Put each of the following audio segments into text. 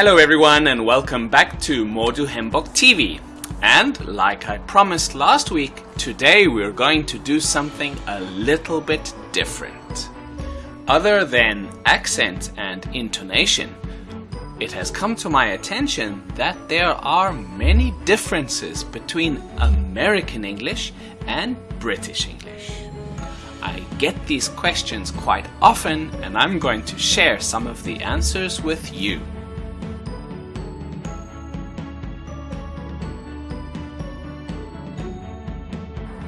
Hello everyone and welcome back to Mordu Hembok TV. And like I promised last week, today we're going to do something a little bit different. Other than accent and intonation, it has come to my attention that there are many differences between American English and British English. I get these questions quite often and I'm going to share some of the answers with you.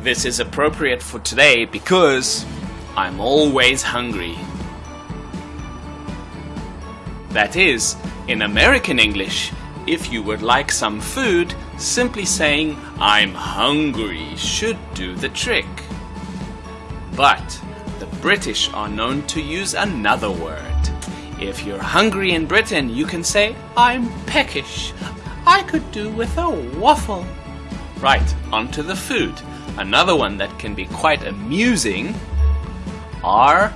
This is appropriate for today because I'm always hungry. That is, in American English, if you would like some food, simply saying I'm hungry should do the trick. But the British are known to use another word. If you're hungry in Britain, you can say I'm peckish. I could do with a waffle. Right, onto the food. Another one that can be quite amusing are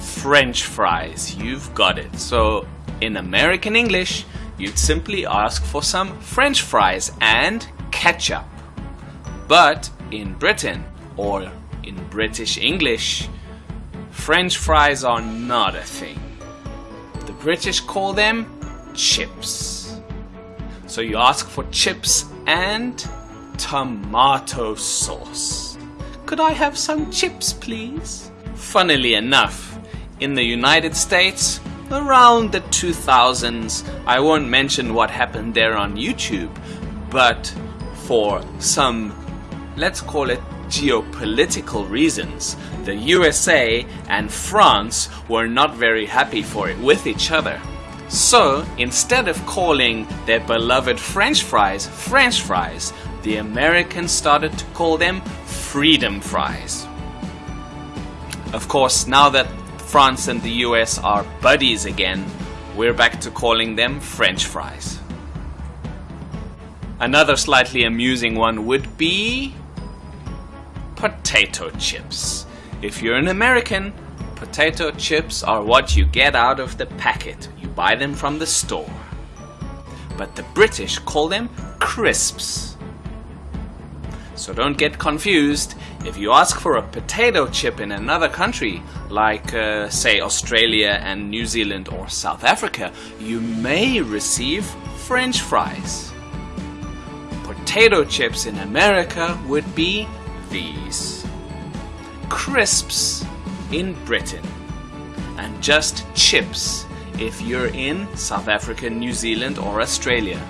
French fries. You've got it. So in American English, you'd simply ask for some French fries and ketchup. But in Britain, or in British English, French fries are not a thing. The British call them chips. So you ask for chips and tomato sauce. Could I have some chips, please? Funnily enough, in the United States, around the 2000s, I won't mention what happened there on YouTube, but for some, let's call it geopolitical reasons, the USA and France were not very happy for it with each other. So, instead of calling their beloved French fries French fries, the Americans started to call them freedom fries. Of course, now that France and the US are buddies again, we're back to calling them French fries. Another slightly amusing one would be potato chips. If you're an American, potato chips are what you get out of the packet. Buy them from the store. But the British call them crisps. So don't get confused. If you ask for a potato chip in another country, like uh, say Australia and New Zealand or South Africa, you may receive French fries. Potato chips in America would be these. Crisps in Britain. And just chips if you're in South Africa, New Zealand or Australia.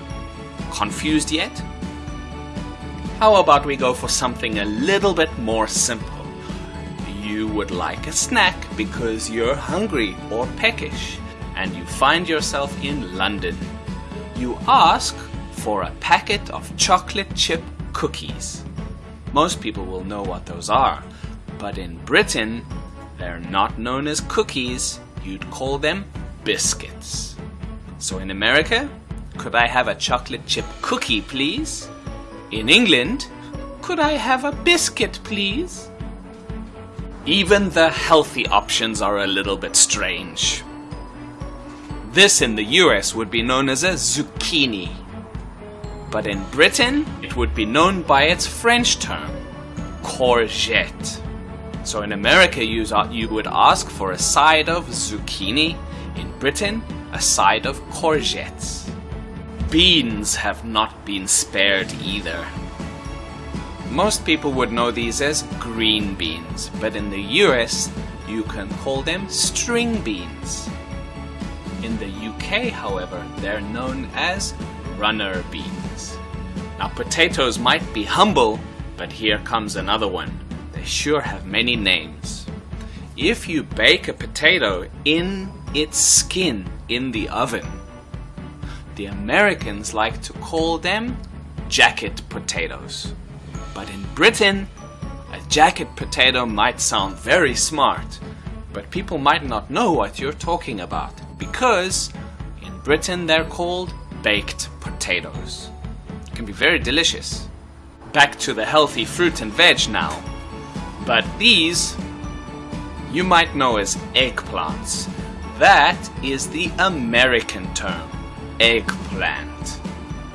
Confused yet? How about we go for something a little bit more simple? You would like a snack because you're hungry or peckish and you find yourself in London. You ask for a packet of chocolate chip cookies. Most people will know what those are, but in Britain, they're not known as cookies, you'd call them biscuits. So in America, could I have a chocolate chip cookie, please? In England, could I have a biscuit, please? Even the healthy options are a little bit strange. This in the US would be known as a zucchini. But in Britain, it would be known by its French term, courgette. So in America, you, you would ask for a side of zucchini. In Britain, a side of courgettes. Beans have not been spared either. Most people would know these as green beans, but in the US you can call them string beans. In the UK, however, they're known as runner beans. Now potatoes might be humble, but here comes another one. They sure have many names. If you bake a potato in its skin in the oven, the Americans like to call them jacket potatoes. But in Britain, a jacket potato might sound very smart, but people might not know what you're talking about because in Britain they're called baked potatoes. It can be very delicious. Back to the healthy fruit and veg now. But these you might know as eggplants. That is the American term. eggplant.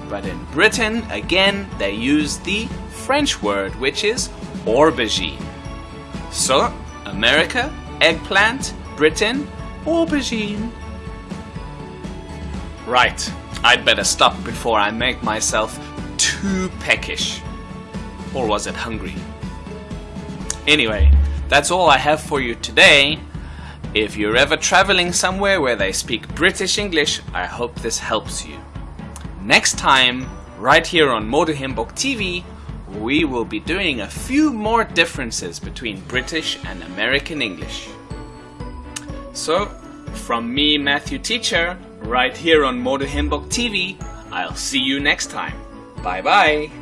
But in Britain, again, they use the French word, which is aubergine. So, America, eggplant, Britain, aubergine. Right, I'd better stop before I make myself too peckish. Or was it hungry? Anyway, that's all I have for you today. If you're ever traveling somewhere where they speak British English, I hope this helps you. Next time, right here on Modehimbok TV, we will be doing a few more differences between British and American English. So, from me, Matthew Teacher, right here on Modehimbok TV, I'll see you next time. Bye bye!